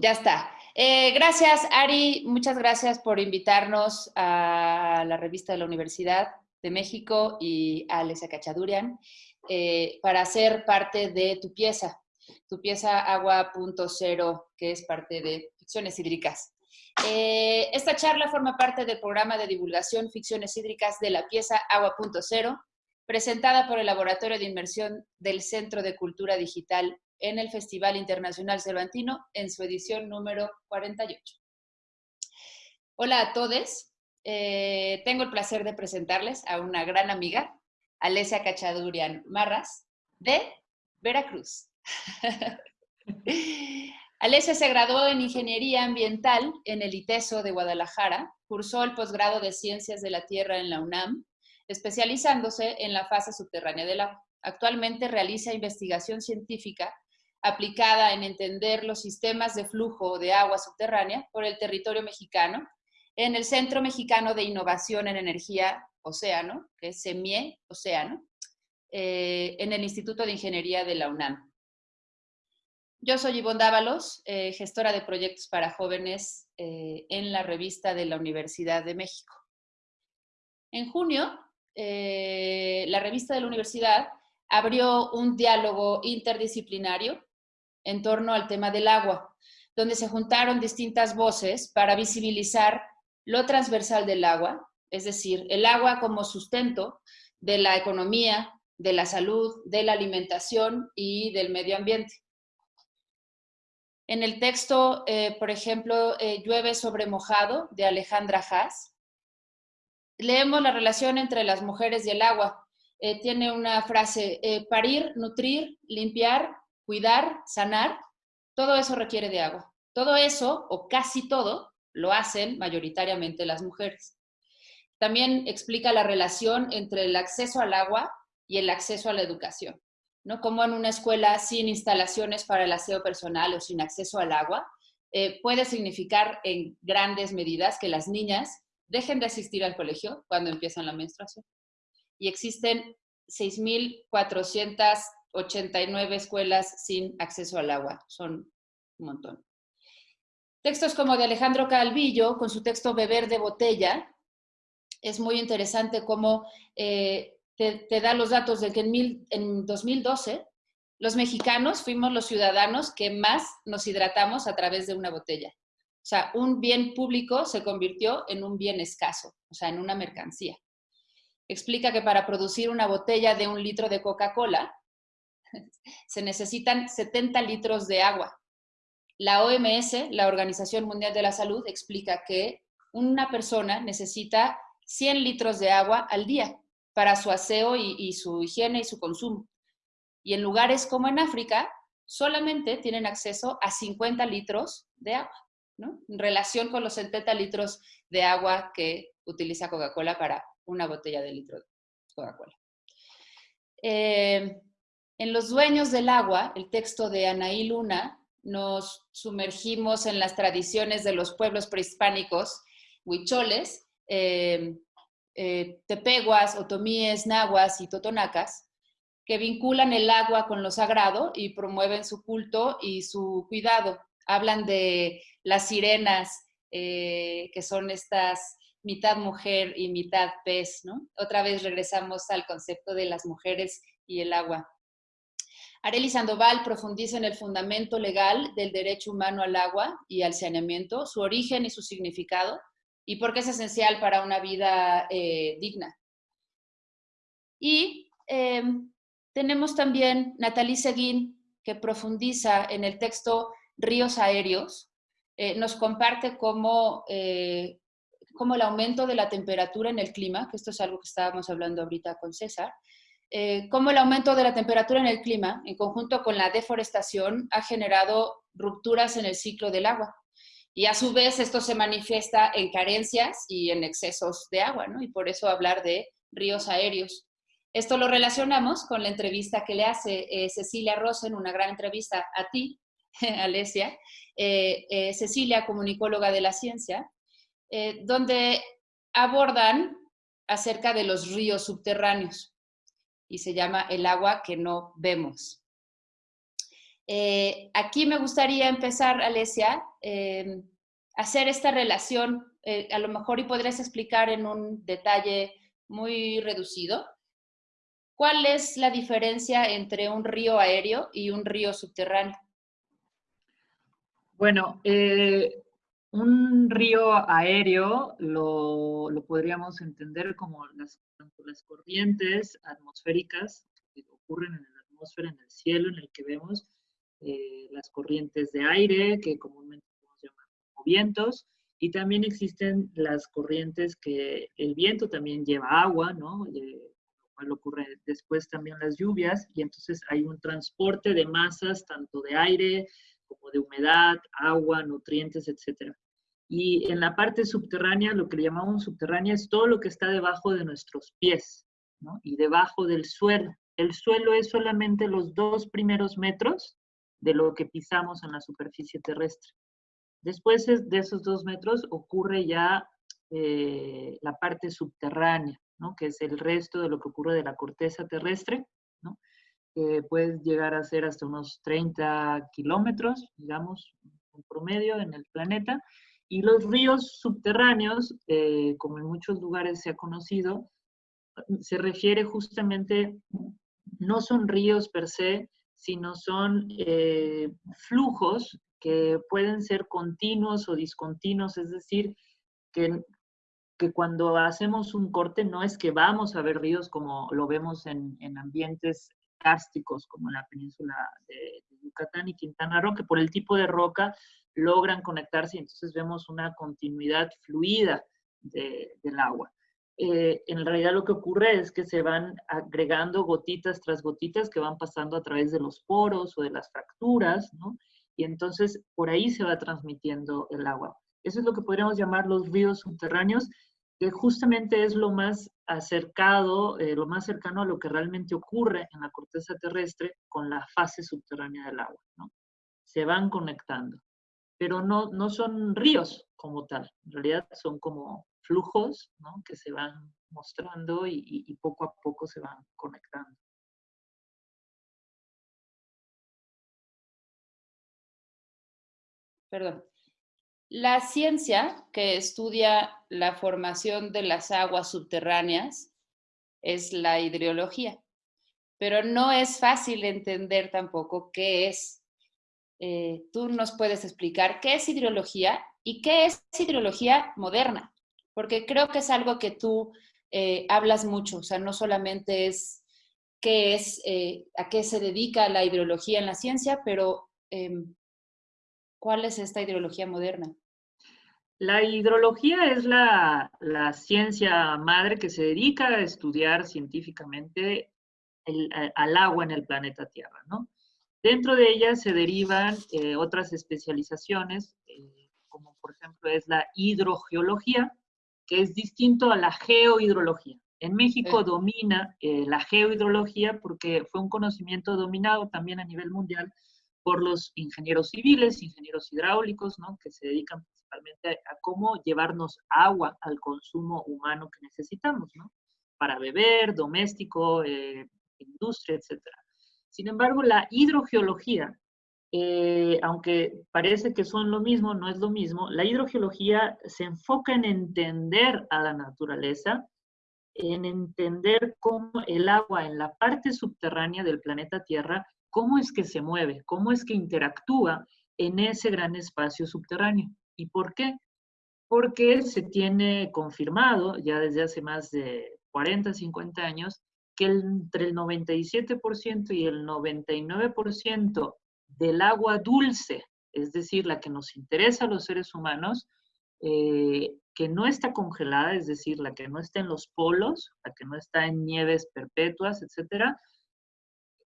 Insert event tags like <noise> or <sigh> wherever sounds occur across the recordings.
Ya está. Eh, gracias, Ari. Muchas gracias por invitarnos a la revista de la Universidad de México y a Alesia Cachadurian eh, para ser parte de tu pieza, tu pieza Agua.0, que es parte de Ficciones Hídricas. Eh, esta charla forma parte del programa de divulgación Ficciones Hídricas de la pieza Agua.0, presentada por el Laboratorio de Inmersión del Centro de Cultura Digital en el Festival Internacional Cervantino en su edición número 48. Hola a todos. Eh, tengo el placer de presentarles a una gran amiga, Alesia Cachadurian Marras, de Veracruz. <laughs> Alesia se graduó en Ingeniería Ambiental en el ITESO de Guadalajara, cursó el posgrado de Ciencias de la Tierra en la UNAM, especializándose en la fase subterránea del agua. Actualmente realiza investigación científica aplicada en entender los sistemas de flujo de agua subterránea por el territorio mexicano en el Centro Mexicano de Innovación en Energía Océano, que es CEMIE Océano, eh, en el Instituto de Ingeniería de la UNAM. Yo soy Ivonne Dávalos, eh, gestora de proyectos para jóvenes eh, en la revista de la Universidad de México. En junio, la revista de la universidad abrió un diálogo interdisciplinario en torno al tema del agua, donde se juntaron distintas voces para visibilizar lo transversal del agua, es decir, el agua como sustento de la economía, de la salud, de la alimentación y del medio ambiente. En el texto, eh, por ejemplo, eh, Llueve sobre mojado, de Alejandra Haas, leemos la relación entre las mujeres y el agua. Eh, tiene una frase, parir, nutrir, limpiar, cuidar, sanar, todo eso requiere de agua. Todo eso, o casi todo, lo hacen mayoritariamente las mujeres. También explica la relación entre el acceso al agua y el acceso a la educación. ¿no? Como en una escuela sin instalaciones para el aseo personal o sin acceso al agua, eh, puede significar en grandes medidas que las niñas dejen de asistir al colegio cuando empiezan la menstruación. Y existen 6.400 89 escuelas sin acceso al agua. Son un montón. Textos como de Alejandro Calvillo, con su texto Beber de botella, es muy interesante cómo eh, te, da los datos de que en, en 2012 los mexicanos fuimos los ciudadanos que más nos hidratamos a través de una botella. O sea, un bien público se convirtió en un bien escaso, o sea, en una mercancía. Explica que para producir una botella de un litro de Coca-Cola, <laughs> se necesitan 70 litros de agua. La OMS, la Organización Mundial de la Salud, explica que una persona necesita 100 litros de agua al día para su aseo y, su higiene y su consumo. Y en lugares como en África, solamente tienen acceso a 50 litros de agua, ¿no? En relación con los 70 litros de agua que utiliza Coca-Cola para una botella de litro de Coca-Cola. Eh, en Los Dueños del Agua, el texto de Anaí Luna, nos sumergimos en las tradiciones de los pueblos prehispánicos, huicholes, em, eh, tepeguas, otomíes, nahuas y totonacas, que vinculan el agua con lo sagrado y promueven su culto y su cuidado. Hablan de las sirenas, eh, que son estas mitad mujer y mitad pez, ¿no? Otra vez regresamos al concepto de las mujeres y el agua. Arely Sandoval profundiza en el fundamento legal del derecho humano al agua y al saneamiento, su origen y su significado, y por qué es esencial para una vida eh, digna. Y em, tenemos también Natalie Seguín, que profundiza en el texto Ríos Aéreos, eh, nos comparte cómo, eh, cómo el aumento de la temperatura en el clima, que esto es algo que estábamos hablando ahorita con César, eh, cómo el aumento de la temperatura en el clima, en conjunto con la deforestación, ha generado rupturas en el ciclo del agua. Y a su vez esto se manifiesta en carencias y en excesos de agua, ¿no? Y por eso hablar de ríos aéreos. Esto lo relacionamos con la entrevista que le hace eh, Cecilia Rosen, una gran entrevista a ti, <laughs> Alesia, eh, Cecilia, comunicóloga de la ciencia, donde abordan acerca de los ríos subterráneos y se llama El agua que no vemos. Eh, aquí me gustaría empezar, Alesia, hacer esta relación, a lo mejor y podrías explicar en un detalle muy reducido, ¿cuál es la diferencia entre un río aéreo y un río subterráneo? Bueno, eh, un río aéreo lo, podríamos entender como las, las corrientes atmosféricas que ocurren en la atmósfera, en el cielo, en el que vemos eh, las corrientes de aire, que comúnmente podemos llamar como vientos, y también existen las corrientes que el viento también lleva agua, ¿no? Eh, lo ocurre después también las lluvias, y entonces hay un transporte de masas, tanto de aire, como de humedad, agua, nutrientes, etc. Y en la parte subterránea, lo que le llamamos subterránea es todo lo que está debajo de nuestros pies, ¿no? Y debajo del suelo. El suelo es solamente los dos primeros metros de lo que pisamos en la superficie terrestre. Después de esos dos metros ocurre ya eh, la parte subterránea, ¿no? que es el resto de lo que ocurre de la corteza terrestre, ¿no? Puede llegar a ser hasta unos 30 kilómetros, digamos, en promedio en el planeta. Y los ríos subterráneos, eh, como en muchos lugares se ha conocido, se refiere justamente, no son ríos per se, sino son eh, flujos que pueden ser continuos o discontinuos, es decir, que, que cuando hacemos un corte no es que vamos a ver ríos como lo vemos en, en ambientes cársticos como en la península de, Yucatán y Quintana Roo, que por el tipo de roca logran conectarse y entonces vemos una continuidad fluida del agua. Eh, en realidad lo que ocurre es que se van agregando gotitas tras gotitas que van pasando a través de los poros o de las fracturas, ¿no? Y entonces por ahí se va transmitiendo el agua. Eso es lo que podríamos llamar los ríos subterráneos que justamente es lo más acercado, eh, lo más cercano a lo que realmente ocurre en la corteza terrestre con la fase subterránea del agua. Se van conectando, pero no, no son ríos como tal, en realidad son como flujos. Que se van mostrando y, y poco a poco se van conectando. Perdón. La ciencia que estudia la formación de las aguas subterráneas es la hidrología, pero no es fácil entender tampoco qué es. Eh, tú nos puedes explicar qué es hidrología y qué es hidrología moderna, porque creo que es algo que tú eh, hablas mucho, o sea, no solamente es qué es, eh, a qué se dedica la hidrología en la ciencia, pero em, ¿Cuál es esta hidrología moderna? La hidrología es la, ciencia madre que se dedica a estudiar científicamente el, al agua en el planeta Tierra, ¿no? Dentro de ella se derivan eh, otras especializaciones, eh, como por ejemplo es la hidrogeología, que es distinto a la geohidrología. En México domina eh, la geohidrología porque fue un conocimiento dominado también a nivel mundial por los ingenieros civiles, ingenieros hidráulicos, ¿no? que se dedican principalmente a, cómo llevarnos agua al consumo humano que necesitamos, ¿no? para beber, doméstico, eh, industria, etc. Sin embargo, la hidrogeología, eh, aunque parece que son lo mismo, no es lo mismo, la hidrogeología se enfoca en entender a la naturaleza, en entender cómo el agua en la parte subterránea del planeta Tierra cómo es que se mueve, cómo es que interactúa en ese gran espacio subterráneo. ¿Y por qué? Porque se tiene confirmado ya desde hace más de 40, 50 años que entre el 97% y el 99% del agua dulce, es decir, la que nos interesa a los seres humanos, eh, que no está congelada, es decir, la que no está en los polos, la que no está en nieves perpetuas, etcétera,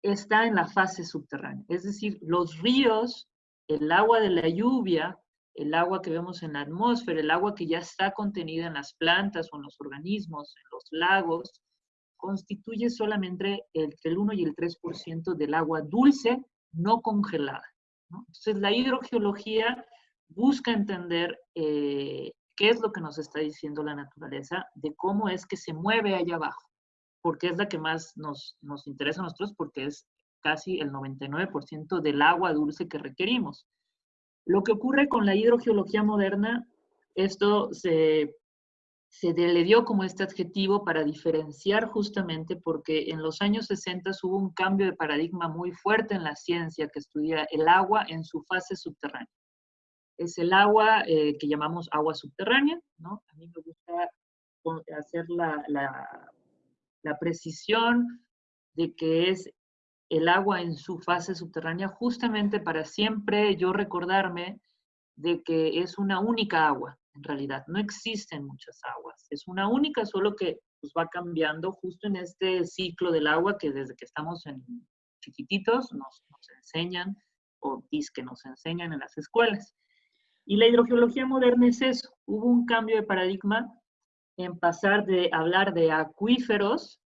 está en la fase subterránea. Es decir, los ríos, el agua de la lluvia, el agua que vemos en la atmósfera, el agua que ya está contenida en las plantas o en los organismos, en los lagos, constituye solamente entre el 1 y el 3% del agua dulce no congelada. Entonces, la hidrogeología busca entender eh, qué es lo que nos está diciendo la naturaleza, de cómo es que se mueve allá abajo porque es la que más nos, nos interesa a nosotros, porque es casi el 99% del agua dulce que requerimos. Lo que ocurre con la hidrogeología moderna, esto se, se le dio como este adjetivo para diferenciar justamente porque en los años 60 hubo un cambio de paradigma muy fuerte en la ciencia que estudia el agua en su fase subterránea. Es el agua eh, que llamamos agua subterránea, ¿no? A mí me gusta hacer la, la, la precisión de que es el agua en su fase subterránea, justamente para siempre yo recordarme de que es una única agua, en realidad. No existen muchas aguas. Es una única, solo que pues, va cambiando justo en este ciclo del agua que desde que estamos en chiquititos nos, enseñan o que nos enseñan en las escuelas. Y la hidrogeología moderna es eso. Hubo un cambio de paradigma en pasar de hablar de acuíferos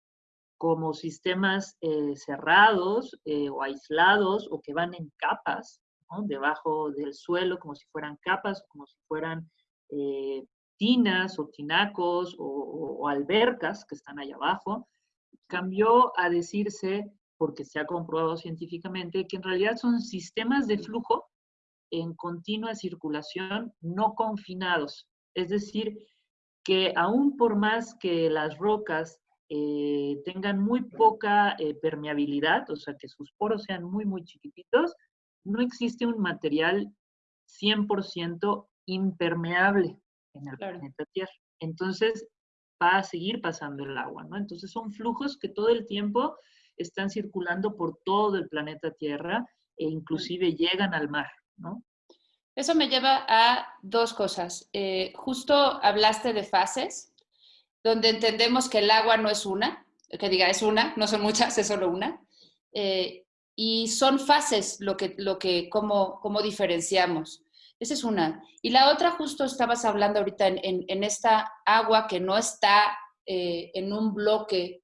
como sistemas eh, cerrados eh, o aislados o que van en capas, debajo del suelo, como si fueran capas, como si fueran eh, tinas o tinacos o, albercas que están allá abajo, cambió a decirse, porque se ha comprobado científicamente, que en realidad son sistemas de flujo en continua circulación no confinados. Es decir, que aún por más que las rocas eh, tengan muy poca eh, permeabilidad, o sea, que sus poros sean muy, muy chiquititos, no existe un material 100% impermeable en el planeta Tierra. Entonces, va a seguir pasando el agua, ¿no? Entonces, son flujos que todo el tiempo están circulando por todo el planeta Tierra e inclusive llegan al mar, ¿no? Eso me lleva a dos cosas. Eh, justo hablaste de fases donde entendemos que el agua no es una, que diga es una, no son muchas, es solo una, eh, y son fases lo que, lo que, cómo, cómo diferenciamos. Esa es una. Y la otra, justo estabas hablando ahorita en, en, esta agua que no está eh, en un bloque,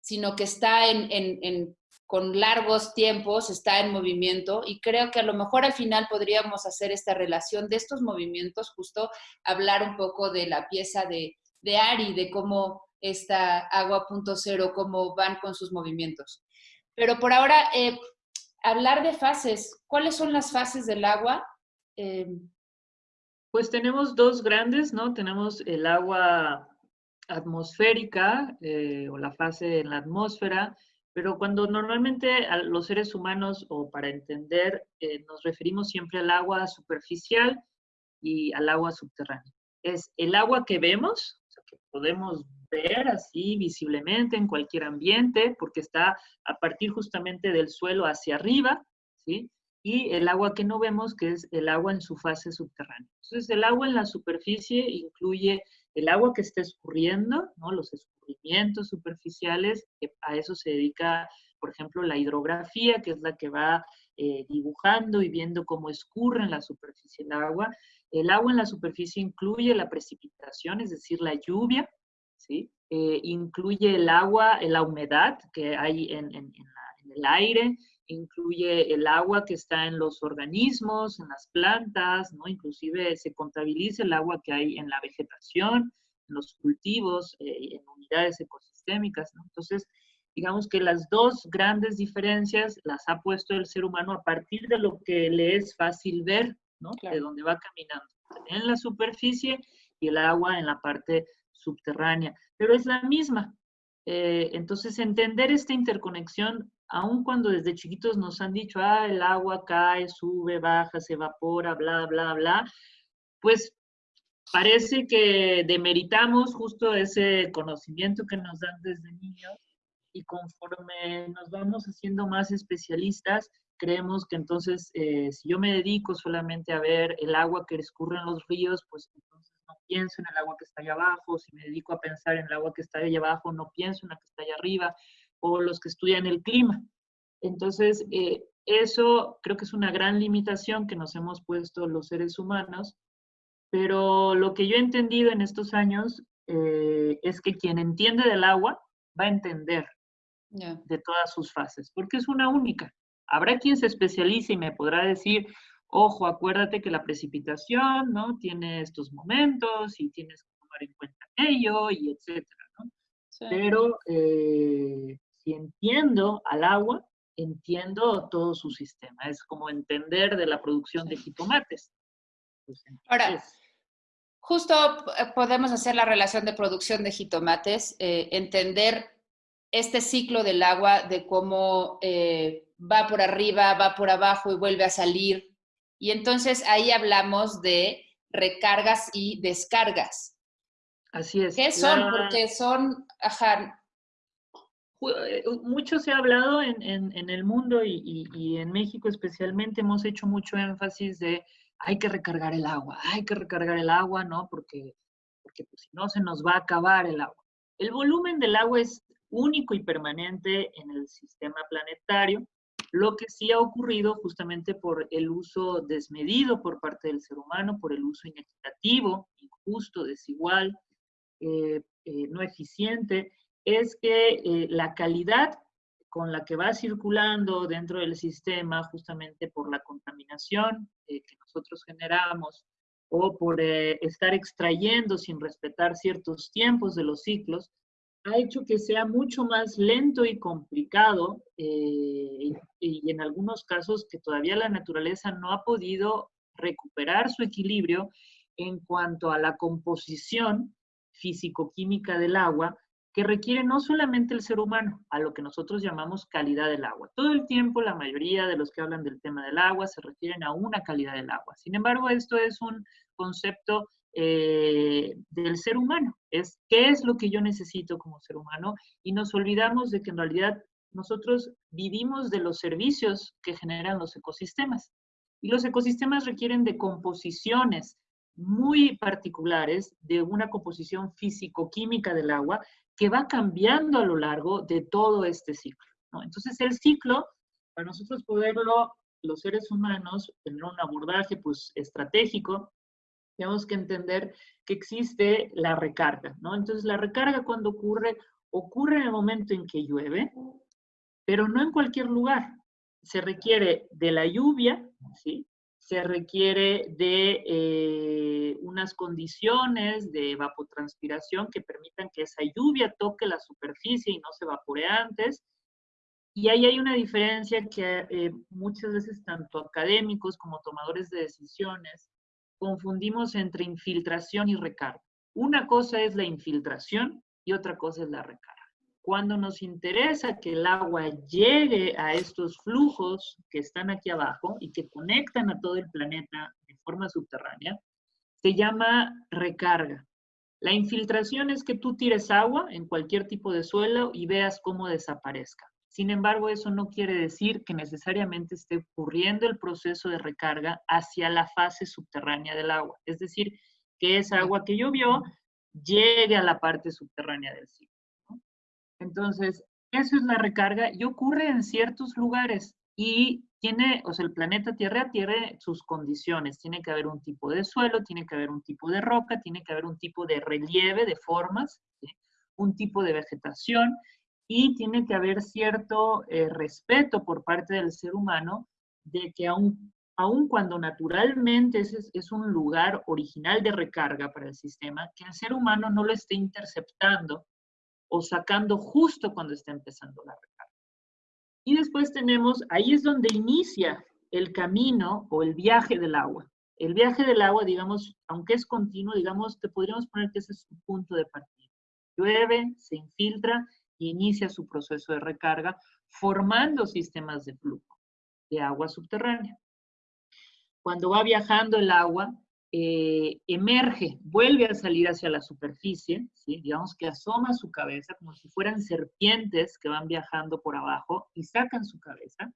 sino que está en, en, con largos tiempos, está en movimiento y creo que a lo mejor al final podríamos hacer esta relación de estos movimientos, justo hablar un poco de la pieza de, de Ari, de cómo esta agua punto cero, cómo van con sus movimientos. Pero por ahora, eh, hablar de fases. ¿Cuáles son las fases del agua? Eh, pues tenemos dos grandes, ¿no? Tenemos el agua atmosférica eh, o la fase en la atmósfera, pero cuando normalmente los seres humanos o para entender nos referimos siempre al agua superficial y al agua subterránea. Es el agua que vemos, podemos ver así visiblemente en cualquier ambiente, porque está a partir justamente del suelo hacia arriba, ¿sí? Y el agua que no vemos, que es el agua en su fase subterránea. Entonces, el agua en la superficie incluye el agua que está escurriendo, ¿no? Los escurrimientos superficiales, a eso se dedica, por ejemplo, la hidrografía, que es la que va eh, dibujando y viendo cómo escurre en la superficie el agua. El agua en la superficie incluye la precipitación, es decir, la lluvia, ¿sí? Eh, incluye el agua, la humedad que hay en, el aire, incluye el agua que está en los organismos, en las plantas, ¿no? Inclusive se contabiliza el agua que hay en la vegetación, en los cultivos, eh, en unidades ecosistémicas, ¿no? Entonces, digamos que las dos grandes diferencias las ha puesto el ser humano a partir de lo que le es fácil ver, de donde va caminando, en la superficie y el agua en la parte subterránea, pero es la misma. Eh, entonces, entender esta interconexión, aun cuando desde chiquitos nos han dicho, ah, el agua cae, sube, baja, se evapora, bla, bla, bla, pues parece que demeritamos justo ese conocimiento que nos dan desde niños y conforme nos vamos haciendo más especialistas, creemos que entonces eh, si yo me dedico solamente a ver el agua que escurre en los ríos, pues entonces no pienso en el agua que está allá abajo, si me dedico a pensar en el agua que está allá abajo, no pienso en la que está allá arriba, o los que estudian el clima. Entonces, eh, eso creo que es una gran limitación que nos hemos puesto los seres humanos, pero lo que yo he entendido en estos años eh, es que quien entiende del agua va a entender de todas sus fases, porque es una única. Habrá quien se especialice y me podrá decir, ojo, acuérdate que la precipitación, ¿no? Tiene estos momentos y tienes que tomar en cuenta ello y etcétera, ¿no? Pero eh, si entiendo al agua, entiendo todo su sistema. Es como entender de la producción de jitomates. Pues, Ahora, justo eh, podemos hacer la relación de producción de jitomates, eh, entender este ciclo del agua, de cómo eh, va por arriba, va por abajo y vuelve a salir. Y entonces ahí hablamos de recargas y descargas. Así es. ¿Qué son? Porque son, ajá. Eh, mucho se ha hablado en, el mundo y, en México especialmente, hemos hecho mucho énfasis de hay que recargar el agua, hay que recargar el agua, ¿no? Porque, porque pues, si no se nos va a acabar el agua. El volumen del agua es único y permanente en el sistema planetario, lo que sí ha ocurrido justamente por el uso desmedido por parte del ser humano, por el uso inequitativo, injusto, desigual, eh, eh, no eficiente, es que eh, la calidad con la que va circulando dentro del sistema, justamente por la contaminación que nosotros generamos o por estar extrayendo sin respetar ciertos tiempos de los ciclos, ha hecho que sea mucho más lento y complicado eh, y, en algunos casos que todavía la naturaleza no ha podido recuperar su equilibrio en cuanto a la composición físico-química del agua que requiere no solamente el ser humano, a lo que nosotros llamamos calidad del agua. Todo el tiempo la mayoría de los que hablan del tema del agua se refieren a una calidad del agua. Sin embargo, esto es un concepto eh, del ser humano. Es qué es lo que yo necesito como ser humano y nos olvidamos de que en realidad nosotros vivimos de los servicios que generan los ecosistemas. Y los ecosistemas requieren de composiciones muy particulares, de una composición físico-química del agua que va cambiando a lo largo de todo este ciclo. Entonces el ciclo, para nosotros poderlo, los seres humanos, tener un abordaje pues, estratégico, tenemos que entender que existe la recarga, ¿no? Entonces, la recarga cuando ocurre, ocurre en el momento en que llueve, pero no en cualquier lugar. Se requiere de la lluvia, ¿sí? Se requiere de eh, unas condiciones de evapotranspiración que permitan que esa lluvia toque la superficie y no se evapore antes. Y ahí hay una diferencia que eh, muchas veces tanto académicos como tomadores de decisiones confundimos entre infiltración y recarga. Una cosa es la infiltración y otra cosa es la recarga. Cuando nos interesa que el agua llegue a estos flujos que están aquí abajo y que conectan a todo el planeta de forma subterránea, se llama recarga. La infiltración es que tú tires agua en cualquier tipo de suelo y veas cómo desaparezca. Sin embargo, eso no quiere decir que necesariamente esté ocurriendo el proceso de recarga hacia la fase subterránea del agua. Es decir, que esa agua que llovió llegue a la parte subterránea del ciclo. Entonces, eso es la recarga y ocurre en ciertos lugares y tiene, o sea, el planeta Tierra tiene sus condiciones. Tiene que haber un tipo de suelo, tiene que haber un tipo de roca, tiene que haber un tipo de relieve, de formas, un tipo de vegetación y tiene que haber cierto eh, respeto por parte del ser humano de que aun, aun cuando naturalmente es, es, un lugar original de recarga para el sistema, que el ser humano no lo esté interceptando o sacando justo cuando está empezando la recarga. Y después tenemos, ahí es donde inicia el camino o el viaje del agua. El viaje del agua, digamos, aunque es continuo, digamos, te podríamos poner que ese es su punto de partida. Llueve, se infiltra inicia su proceso de recarga formando sistemas de flujo de agua subterránea. Cuando va viajando el agua, eh, emerge, vuelve a salir hacia la superficie, digamos que asoma su cabeza como si fueran serpientes que van viajando por abajo y sacan su cabeza.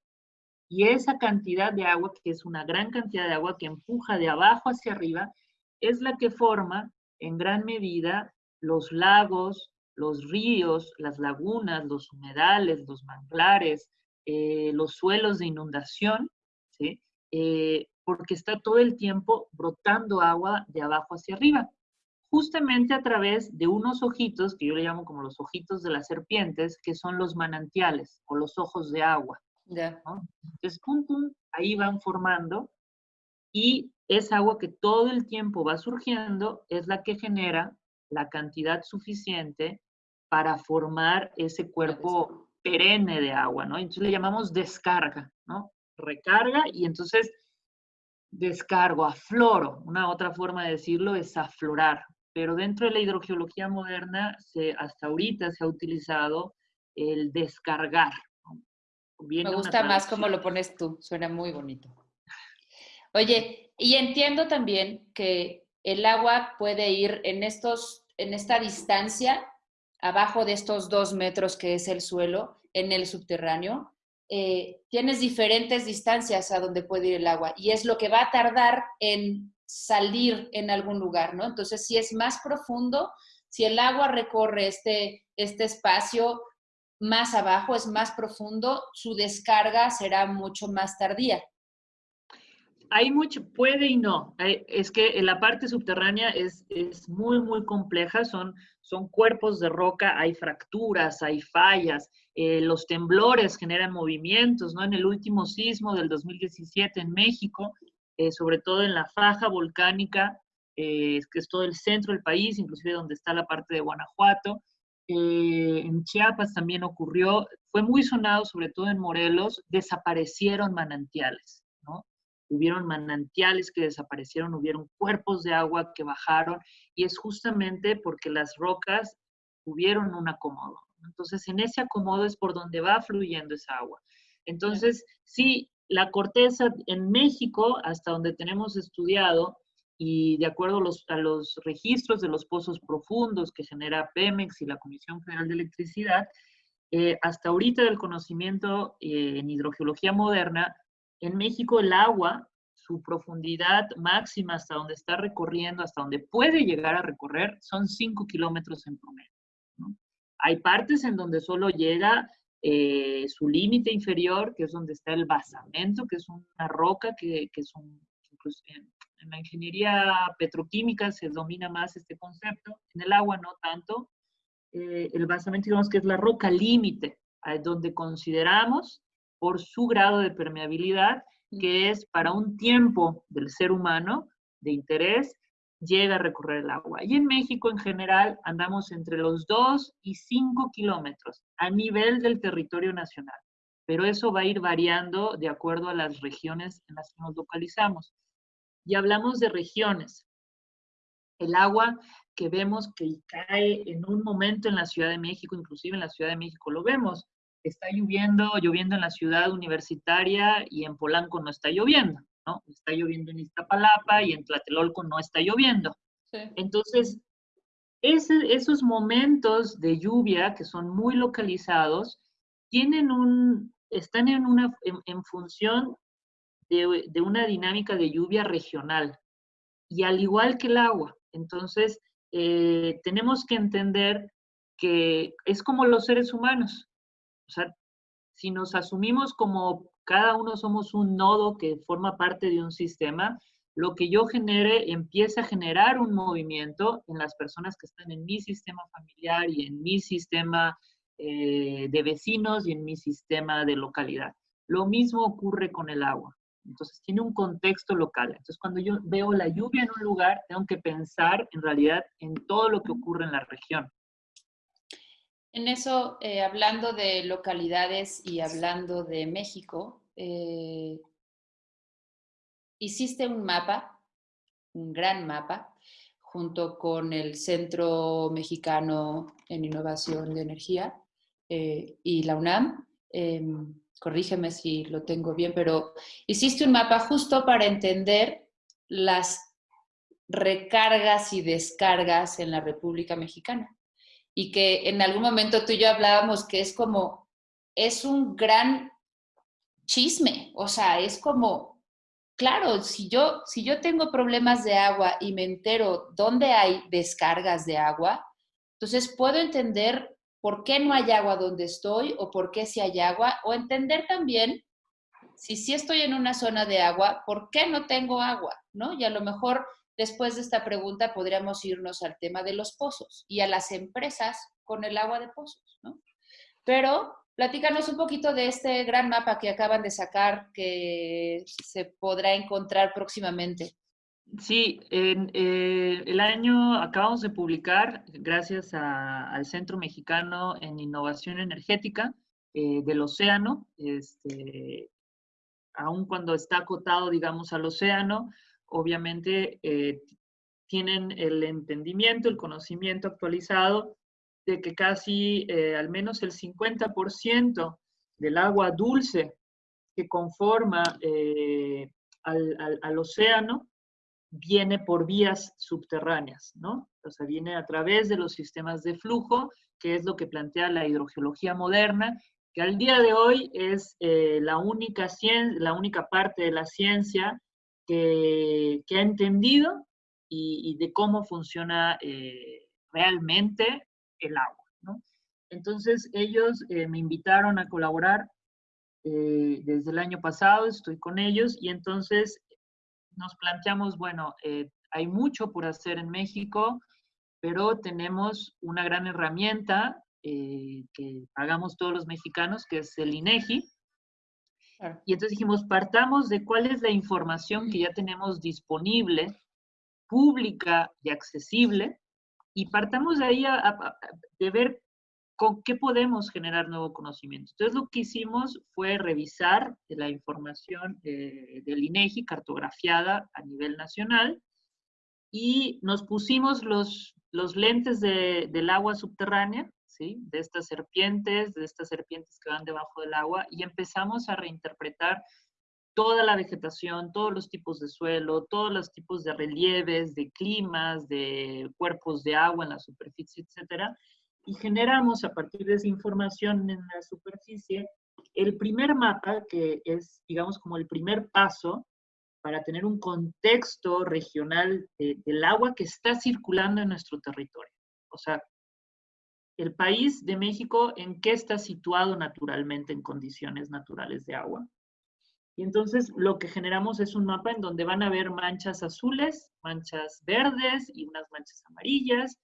Y esa cantidad de agua, que es una gran cantidad de agua que empuja de abajo hacia arriba, es la que forma en gran medida los lagos, los ríos, las lagunas, los humedales, los manglares, eh, los suelos de inundación, ¿sí? Eh, porque está todo el tiempo brotando agua de abajo hacia arriba, justamente a través de unos ojitos, que yo le llamo como los ojitos de las serpientes, que son los manantiales o los ojos de agua. Entonces, pum, pum, ahí van formando y esa agua que todo el tiempo va surgiendo es la que genera la cantidad suficiente para formar ese cuerpo perenne de agua, ¿no? Entonces le llamamos descarga, ¿no? Recarga y entonces descargo, afloro. Una otra forma de decirlo es aflorar. Pero dentro de la hidrogeología moderna, se, hasta ahorita se ha utilizado el descargar. Me gusta más como lo pones tú, suena muy bonito. Oye, y entiendo también que el agua puede ir en, estos, en esta distancia, abajo de estos dos metros que es el suelo, en el subterráneo, eh, tienes diferentes distancias a donde puede ir el agua y es lo que va a tardar en salir en algún lugar, ¿no? Entonces, si es más profundo, si el agua recorre este, este espacio más abajo, es más profundo, su descarga será mucho más tardía hay mucho, puede y no. es que la parte subterránea es, es muy, muy compleja. Son, son cuerpos de roca, hay fracturas, hay fallas. Eh, los temblores generan movimientos, ¿no? En el último sismo del 2017 en México, eh, sobre todo en la faja volcánica, eh, que es todo el centro del país, inclusive donde está la parte de Guanajuato. en Chiapas también ocurrió, fue muy sonado, sobre todo en Morelos, desaparecieron manantiales hubieron manantiales que desaparecieron, hubieron cuerpos de agua que bajaron, y es justamente porque las rocas tuvieron un acomodo. Entonces, en ese acomodo es por donde va fluyendo esa agua. Entonces, sí, la corteza en México, hasta donde tenemos estudiado, y de acuerdo a los, a los registros de los pozos profundos que genera Pemex y la Comisión Federal de Electricidad, eh, hasta ahorita del conocimiento eh, en hidrogeología moderna, en México el agua, su profundidad máxima hasta donde está recorriendo, hasta donde puede llegar a recorrer, son 5 kilómetros en promedio. Hay partes en donde solo llega eh, su límite inferior, que es donde está el basamento, que es una roca que, es un, en, la ingeniería petroquímica se domina más este concepto, en el agua no tanto. Eh, el basamento, digamos que es la roca límite, donde consideramos por su grado de permeabilidad, que es para un tiempo del ser humano de interés, llega a recorrer el agua. Y en México en general andamos entre los 2 y 5 kilómetros a nivel del territorio nacional, pero eso va a ir variando de acuerdo a las regiones en las que nos localizamos. Y hablamos de regiones. El agua que vemos que cae en un momento en la Ciudad de México, inclusive en la Ciudad de México lo vemos, está lloviendo, lloviendo en la ciudad universitaria y en Polanco no está lloviendo, ¿no? Está lloviendo en Iztapalapa y en Tlatelolco no está lloviendo. Entonces, esos momentos de lluvia que son muy localizados, tienen un, están en, una, en, función de, de, una dinámica de lluvia regional. Y al igual que el agua, entonces eh, tenemos que entender que es como los seres humanos. O sea, si nos asumimos como cada uno somos un nodo que forma parte de un sistema, lo que yo genere empieza a generar un movimiento en las personas que están en mi sistema familiar y en mi sistema eh, de vecinos y en mi sistema de localidad. Lo mismo ocurre con el agua. Entonces tiene un contexto local. Entonces cuando yo veo la lluvia en un lugar, tengo que pensar en realidad en todo lo que ocurre en la región. En eso, eh, hablando de localidades y hablando de México, eh, hiciste un mapa, un gran mapa, junto con el Centro Mexicano en Innovación de Energía eh, y la UNAM. Em, corrígeme si lo tengo bien, pero hiciste un mapa justo para entender las recargas y descargas en la República Mexicana y que en algún momento tú y yo hablábamos que es como, es un gran chisme, o sea, es como, claro, si yo, si yo tengo problemas de agua y me entero dónde hay descargas de agua, entonces puedo entender por qué no hay agua donde estoy o por qué si hay agua, o entender también si sí estoy en una zona de agua, ¿por qué no tengo agua? ¿No? Y a lo mejor Después de esta pregunta podríamos irnos al tema de los pozos y a las empresas con el agua de pozos, ¿no? Pero platícanos un poquito de este gran mapa que acaban de sacar que se podrá encontrar próximamente. Sí, eh, el año acabamos de publicar, gracias al Centro Mexicano en Innovación Energética, eh, del océano, este, aun cuando está acotado, digamos, al océano, obviamente eh, tienen el entendimiento, el conocimiento actualizado de que casi eh, al menos el 50% del agua dulce que conforma eh, al, océano viene por vías subterráneas, ¿no? O sea, viene a través de los sistemas de flujo, que es lo que plantea la hidrogeología moderna, que al día de hoy es la, única la única parte de la ciencia que, ha entendido y, de cómo funciona realmente el agua. Entonces ellos eh, me invitaron a colaborar eh, desde el año pasado, estoy con ellos y entonces nos planteamos, bueno, eh, hay mucho por hacer en México, pero tenemos una gran herramienta que pagamos todos los mexicanos, que es el INEGI. Y entonces dijimos, partamos de cuál es la información que ya tenemos disponible, pública y accesible, y partamos de ahí de ver con qué podemos generar nuevo conocimiento. Entonces lo que hicimos fue revisar la información eh, del INEGI cartografiada a nivel nacional y nos pusimos los, los lentes del agua subterránea, de estas serpientes, de estas serpientes que van debajo del agua y empezamos a reinterpretar toda la vegetación, todos los tipos de suelo, todos los tipos de relieves, de climas, de cuerpos de agua en la superficie, etcétera, y generamos a partir de esa información en la superficie el primer mapa que es, digamos, como el primer paso para tener un contexto regional del agua que está circulando en nuestro territorio. O sea, el país de México, ¿en qué está situado naturalmente en condiciones naturales de agua? Y entonces lo que generamos es un mapa en donde van a haber manchas azules, manchas verdes y unas manchas amarillas.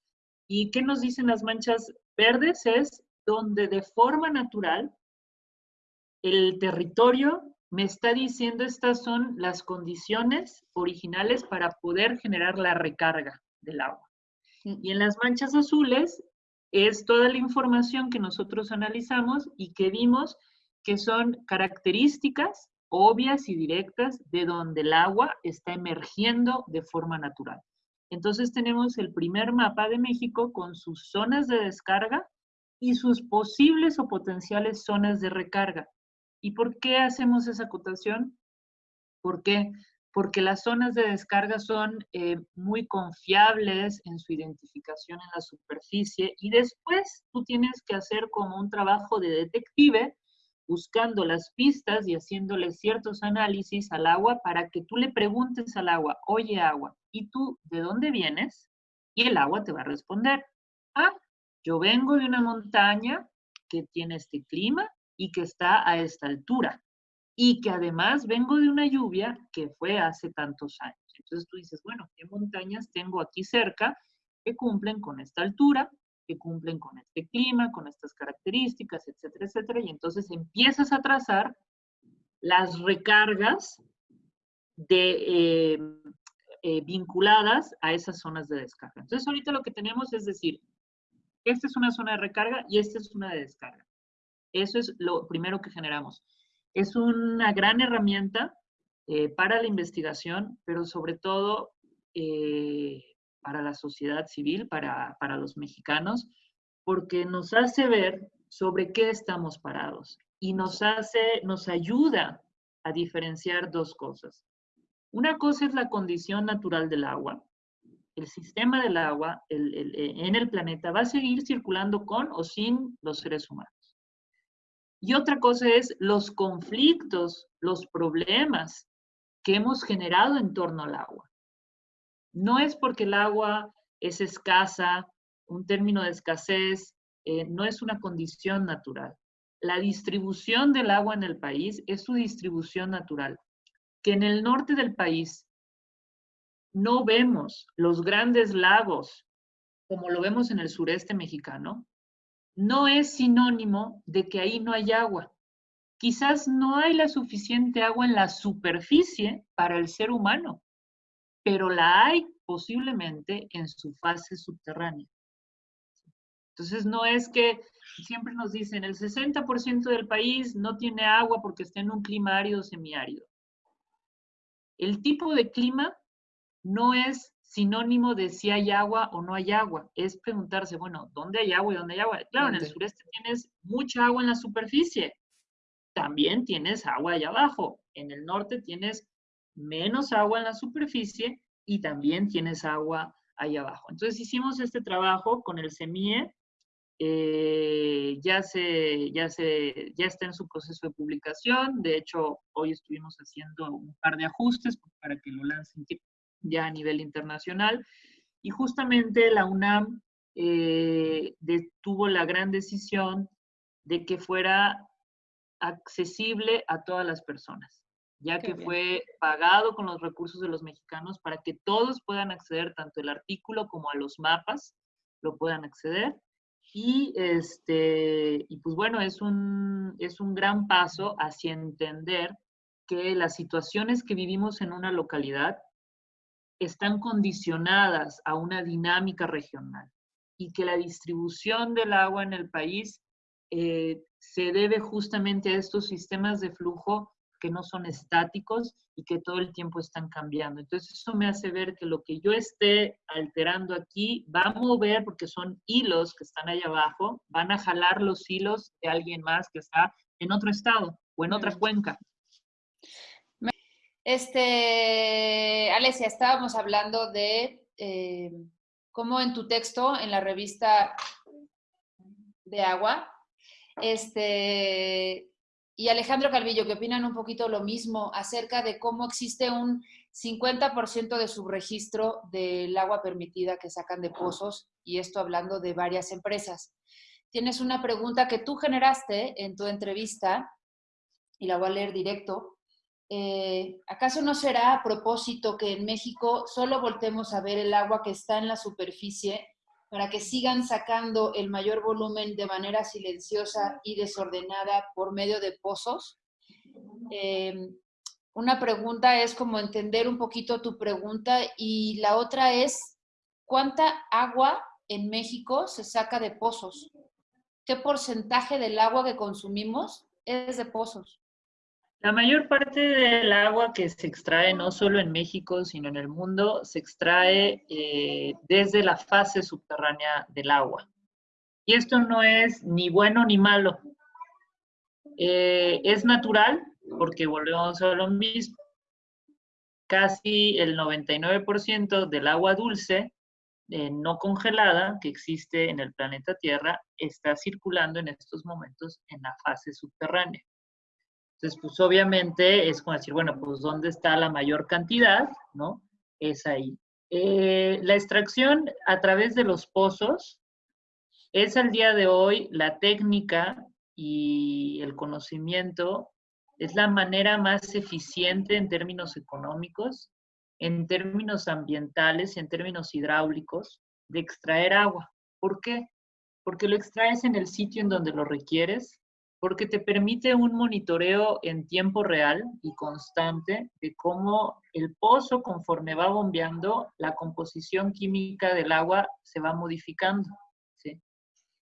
¿Y qué nos dicen las manchas verdes? Es donde de forma natural el territorio me está diciendo estas son las condiciones originales para poder generar la recarga del agua. Y en las manchas azules es toda la información que nosotros analizamos y que vimos que son características obvias y directas de donde el agua está emergiendo de forma natural. Entonces tenemos el primer mapa de México con sus zonas de descarga y sus posibles o potenciales zonas de recarga. ¿Y por qué hacemos esa acotación? ¿Por qué? Porque las zonas de descarga son eh, muy confiables en su identificación en la superficie y después tú tienes que hacer como un trabajo de detective buscando las pistas y haciéndole ciertos análisis al agua para que tú le preguntes al agua, oye agua, ¿y tú de dónde vienes? Y el agua te va a responder, ah, yo vengo de una montaña que tiene este clima y que está a esta altura y que además vengo de una lluvia que fue hace tantos años. Entonces tú dices, bueno, ¿qué montañas tengo aquí cerca que cumplen con esta altura? que cumplen con este clima, con estas características, etcétera, etcétera, y entonces empiezas a trazar las recargas de, eh, eh, vinculadas a esas zonas de descarga. Entonces ahorita lo que tenemos es decir, esta es una zona de recarga y esta es una de descarga. Eso es lo primero que generamos. Es una gran herramienta eh, para la investigación, pero sobre todo para la sociedad civil, para, los mexicanos, porque nos hace ver sobre qué estamos parados y nos hace, nos ayuda a diferenciar dos cosas. Una cosa es la condición natural del agua. El sistema del agua en el planeta va a seguir circulando con o sin los seres humanos. Y otra cosa es los conflictos, los problemas que hemos generado en torno al agua. No es porque el agua es escasa, un término de escasez, eh, no es una condición natural. La distribución del agua en el país es su distribución natural. Que en el norte del país no vemos los grandes lagos como lo vemos en el sureste mexicano, no es sinónimo de que ahí no hay agua. Quizás no hay la suficiente agua en la superficie para el ser humano, pero la hay posiblemente en su fase subterránea. Entonces no es que siempre nos dicen, el 60% del país no tiene agua porque está en un clima árido semiárido. El tipo de clima no es sinónimo de si hay agua o no hay agua. Es preguntarse, bueno, ¿dónde hay agua y dónde hay agua? Claro, en el sureste tienes mucha agua en la superficie. También tienes agua allá abajo. En el norte tienes menos agua en la superficie y también tienes agua ahí abajo. Entonces hicimos este trabajo con el SEMIE, eh, ya, se, ya, se, ya está en su proceso de publicación, de hecho hoy estuvimos haciendo un par de ajustes para que lo lancen ya a nivel internacional y justamente la UNAM eh, tuvo la gran decisión de que fuera accesible a todas las personas ya que fue pagado con los recursos de los mexicanos para que todos puedan acceder, tanto el artículo como a los mapas, lo puedan acceder. Y, este, y pues bueno, es un, es un gran paso hacia entender que las situaciones que vivimos en una localidad están condicionadas a una dinámica regional y que la distribución del agua en el país eh, se debe justamente a estos sistemas de flujo que no son estáticos y que todo el tiempo están cambiando. Entonces eso me hace ver que lo que yo esté alterando aquí va a mover, porque son hilos que están ahí abajo, van a jalar los hilos de alguien más que está en otro estado o en otra cuenca. Este, Alesia, estábamos hablando de eh, cómo en tu texto, en la revista de agua, este, y Alejandro Calvillo, que opinan un poquito lo mismo acerca de cómo existe un 50% de subregistro del agua permitida que sacan de pozos, y esto hablando de varias empresas. Tienes una pregunta que tú generaste en tu entrevista, y la voy a leer directo. Eh, ¿Acaso no será a propósito que en México solo voltemos a ver el agua que está en la superficie para que sigan sacando el mayor volumen de manera silenciosa y desordenada por medio de pozos. Em, una pregunta es como entender un poquito tu pregunta y la otra es, ¿cuánta agua en México se saca de pozos? ¿Qué porcentaje del agua que consumimos es de pozos? La mayor parte del agua que se extrae no solo en México, sino en el mundo, se extrae eh, desde la fase subterránea del agua. Y esto no es ni bueno ni malo. Eh, es natural, porque volvemos a lo mismo. Casi el 99% del agua dulce, eh, no congelada, que existe en el planeta Tierra, está circulando en estos momentos en la fase subterránea. Entonces, pues obviamente es como decir, bueno, pues ¿dónde está la mayor cantidad? ¿No? Es ahí. Eh, la extracción a través de los pozos es al día de hoy la técnica y el conocimiento, es la manera más eficiente en términos económicos, en términos ambientales y en términos hidráulicos de extraer agua. ¿Por qué? Porque lo extraes en el sitio en donde lo requieres, porque te permite un monitoreo en tiempo real y constante de cómo el pozo, conforme va bombeando, la composición química del agua se va modificando. ¿sí?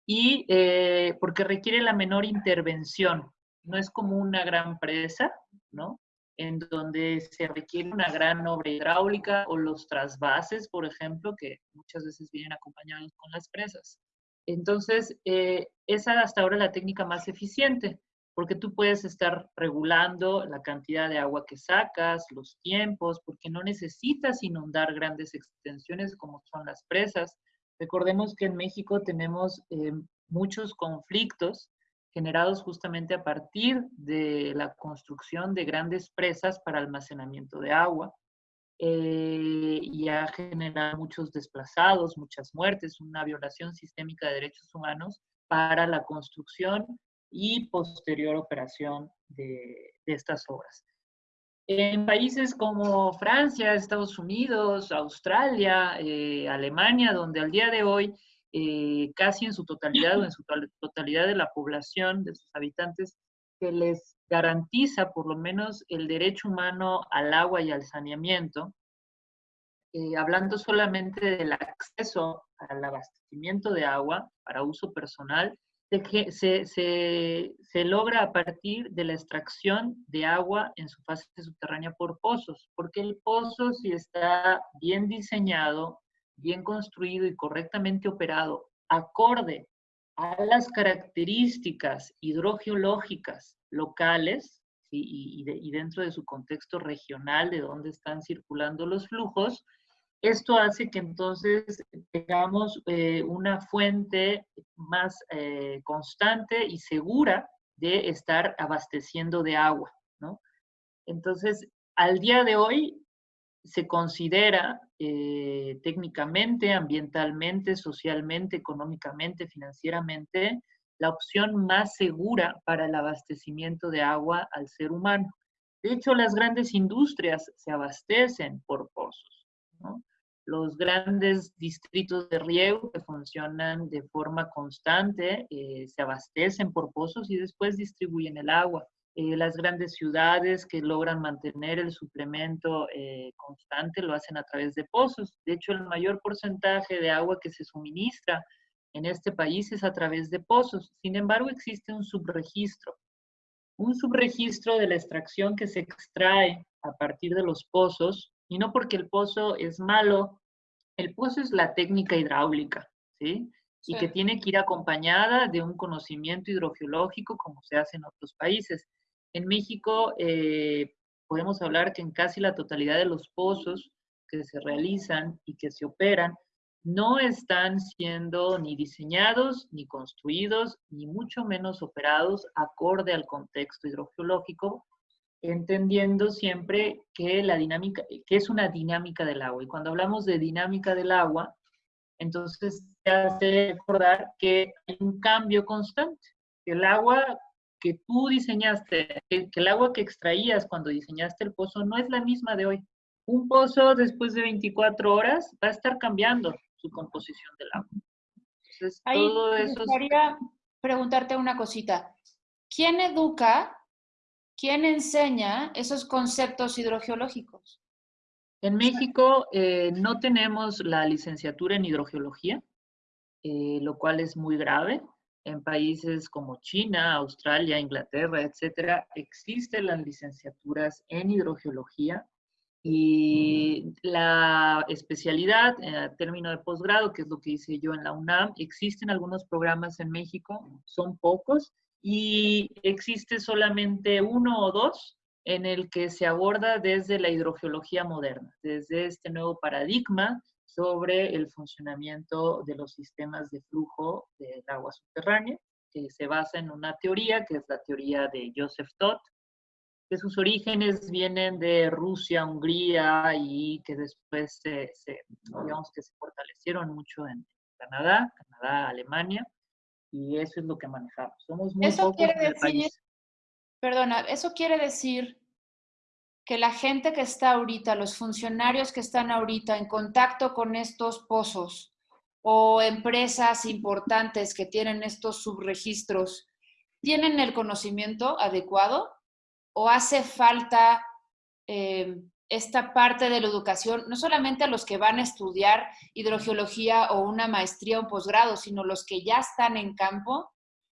Y eh, porque requiere la menor intervención, no es como una gran presa, ¿no? En donde se requiere una gran obra hidráulica o los trasvases, por ejemplo, que muchas veces vienen acompañados con las presas. Entonces, eh, esa hasta ahora la técnica más eficiente, porque tú puedes estar regulando la cantidad de agua que sacas, los tiempos, porque no necesitas inundar grandes extensiones como son las presas. Recordemos que en México tenemos eh, muchos conflictos generados justamente a partir de la construcción de grandes presas para almacenamiento de agua eh, y ha generado muchos desplazados, muchas muertes, una violación sistémica de derechos humanos para la construcción y posterior operación de, estas obras. En países como Francia, Estados Unidos, Australia, eh, Alemania, donde al día de hoy eh, casi en su totalidad o en su totalidad de la población, de sus habitantes, se les garantiza por lo menos el derecho humano al agua y al saneamiento, eh, hablando solamente del acceso al abastecimiento de agua para uso personal, se, se, logra a partir de la extracción de agua en su fase subterránea por pozos, porque el pozo si está bien diseñado, bien construido y correctamente operado, acorde a las características hidrogeológicas locales y, dentro de su contexto regional de donde están circulando los flujos, esto hace que entonces tengamos eh, una fuente más eh, constante y segura de estar abasteciendo de agua. Entonces, al día de hoy se considera eh, técnicamente, ambientalmente, socialmente, económicamente, financieramente, la opción más segura para el abastecimiento de agua al ser humano. De hecho, las grandes industrias se abastecen por pozos. los grandes distritos de riego que funcionan de forma constante eh, se abastecen por pozos y después distribuyen el agua. Eh, las grandes ciudades que logran mantener el suplemento eh, constante lo hacen a través de pozos. De hecho, el mayor porcentaje de agua que se suministra en este país es a través de pozos. Sin embargo, existe un subregistro. Un subregistro de la extracción que se extrae a partir de los pozos y no porque el pozo es malo, el pozo es la técnica hidráulica, ¿sí? Y que tiene que ir acompañada de un conocimiento hidrogeológico como se hace en otros países. En México eh, podemos hablar que en casi la totalidad de los pozos que se realizan y que se operan no están siendo ni diseñados, ni construidos, ni mucho menos operados acorde al contexto hidrogeológico entendiendo siempre que la dinámica, que es una dinámica del agua. Y cuando hablamos de dinámica del agua, entonces se hace recordar que hay un cambio constante. El agua que tú diseñaste, que el agua que extraías cuando diseñaste el pozo no es la misma de hoy. Un pozo después de 24 horas va a estar cambiando su composición del agua. Entonces, todo eso... Me gustaría preguntarte una cosita. ¿Quién educa ¿Quién enseña esos conceptos hidrogeológicos? En México eh, no tenemos la licenciatura en hidrogeología, eh, lo cual es muy grave. En países como China, Australia, Inglaterra, etcétera, existen las licenciaturas en hidrogeología y la especialidad, a eh, término de posgrado, que es lo que hice yo en la UNAM, existen algunos programas en México, son pocos, y existe solamente uno o dos en el que se aborda desde la hidrogeología moderna, desde este nuevo paradigma sobre el funcionamiento de los sistemas de flujo del agua subterránea, que se basa en una teoría, que es la teoría de Joseph Todd, que sus orígenes vienen de Rusia, Hungría y que después se, digamos que se fortalecieron mucho en Canadá, Canadá, Alemania, y eso es lo que manejamos. Somos muy eso quiere decir, Perdona, eso quiere decir que la gente que está ahorita, los funcionarios que están ahorita en contacto con estos pozos o empresas importantes que tienen estos subregistros, ¿tienen el conocimiento adecuado o hace falta eh, esta parte de la educación, no solamente a los que van a estudiar hidrogeología o una maestría o un posgrado, sino los que ya están en campo?